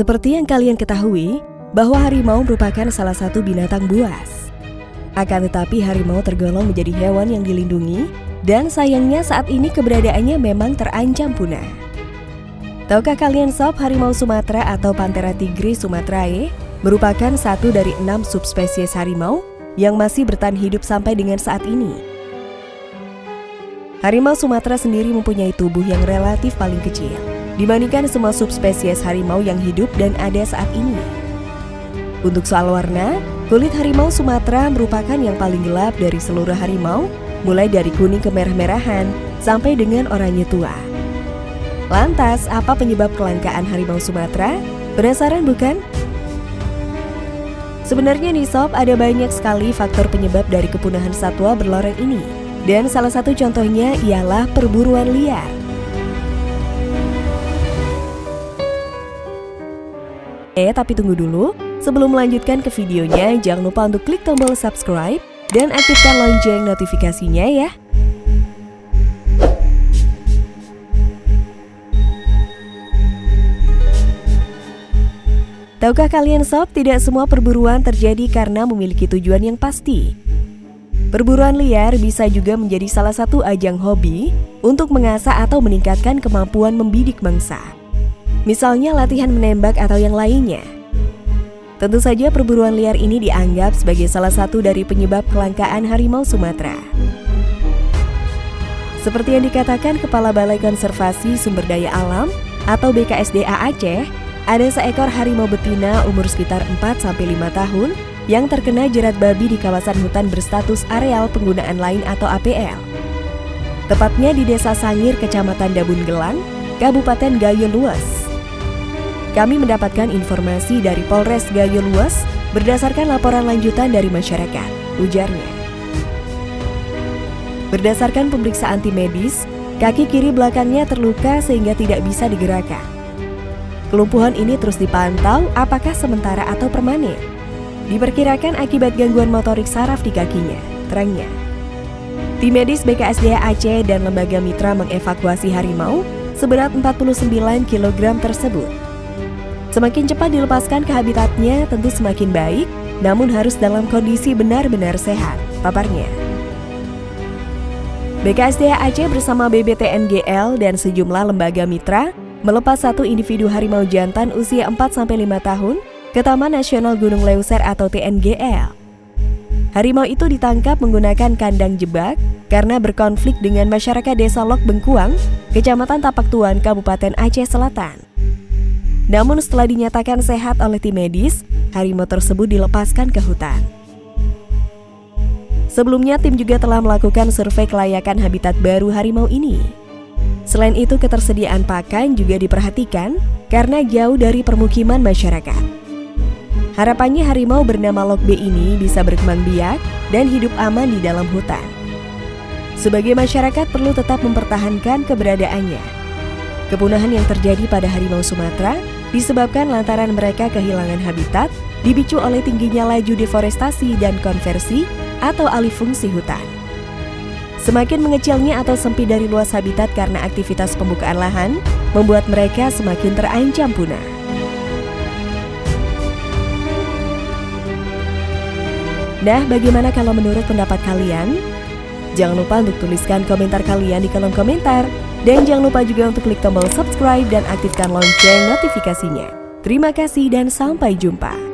Seperti yang kalian ketahui, bahwa harimau merupakan salah satu binatang buas. Akan tetapi harimau tergolong menjadi hewan yang dilindungi dan sayangnya saat ini keberadaannya memang terancam punah. Tahukah kalian sob harimau Sumatera atau Panthera tigris sumatrae merupakan satu dari enam subspesies harimau yang masih bertahan hidup sampai dengan saat ini. Harimau Sumatera sendiri mempunyai tubuh yang relatif paling kecil dibandingkan semua subspesies harimau yang hidup dan ada saat ini. Untuk soal warna, kulit harimau Sumatera merupakan yang paling gelap dari seluruh harimau, mulai dari kuning ke merah-merahan sampai dengan oranye tua. Lantas, apa penyebab kelangkaan harimau Sumatera? Penasaran bukan? Sebenarnya nih sob, ada banyak sekali faktor penyebab dari kepunahan satwa berloreng ini. Dan salah satu contohnya ialah perburuan liar. Eh, tapi tunggu dulu. Sebelum melanjutkan ke videonya, jangan lupa untuk klik tombol subscribe dan aktifkan lonceng notifikasinya ya. Tahukah kalian sob, tidak semua perburuan terjadi karena memiliki tujuan yang pasti. Perburuan liar bisa juga menjadi salah satu ajang hobi untuk mengasah atau meningkatkan kemampuan membidik mangsa misalnya latihan menembak atau yang lainnya. Tentu saja perburuan liar ini dianggap sebagai salah satu dari penyebab kelangkaan harimau Sumatera. Seperti yang dikatakan Kepala Balai Konservasi Sumber Daya Alam atau BKSDA Aceh, ada seekor harimau betina umur sekitar 4-5 tahun yang terkena jerat babi di kawasan hutan berstatus areal penggunaan lain atau APL. Tepatnya di Desa Sangir, Kecamatan Dabun Gelang, Kabupaten Gayo Luas. Kami mendapatkan informasi dari Polres Gayo Luas berdasarkan laporan lanjutan dari masyarakat, ujarnya. Berdasarkan pemeriksaan tim medis, kaki kiri belakangnya terluka sehingga tidak bisa digerakkan. Kelumpuhan ini terus dipantau apakah sementara atau permanen. Diperkirakan akibat gangguan motorik saraf di kakinya, terangnya. Tim medis BKSDA Aceh dan lembaga mitra mengevakuasi harimau seberat 49 kg tersebut Semakin cepat dilepaskan ke habitatnya tentu semakin baik, namun harus dalam kondisi benar-benar sehat, paparnya. BKSDA Aceh bersama BBTNGL dan sejumlah lembaga mitra melepas satu individu harimau jantan usia 4-5 tahun ke Taman Nasional Gunung Leuser atau TNGL. Harimau itu ditangkap menggunakan kandang jebak karena berkonflik dengan masyarakat desa Lok Bengkuang, Kecamatan Tapak Tuan, Kabupaten Aceh Selatan. Namun setelah dinyatakan sehat oleh tim medis, harimau tersebut dilepaskan ke hutan. Sebelumnya tim juga telah melakukan survei kelayakan habitat baru harimau ini. Selain itu ketersediaan pakan juga diperhatikan karena jauh dari permukiman masyarakat. Harapannya harimau bernama Lokbe ini bisa berkembang biak dan hidup aman di dalam hutan. Sebagai masyarakat perlu tetap mempertahankan keberadaannya. Kepunahan yang terjadi pada harimau Sumatera disebabkan lantaran mereka kehilangan habitat dipicu oleh tingginya laju deforestasi dan konversi atau alih fungsi hutan. Semakin mengecilnya atau sempit dari luas habitat karena aktivitas pembukaan lahan, membuat mereka semakin terancam punah. Nah, bagaimana kalau menurut pendapat kalian? Jangan lupa untuk tuliskan komentar kalian di kolom komentar. Dan jangan lupa juga untuk klik tombol subscribe dan aktifkan lonceng notifikasinya. Terima kasih dan sampai jumpa.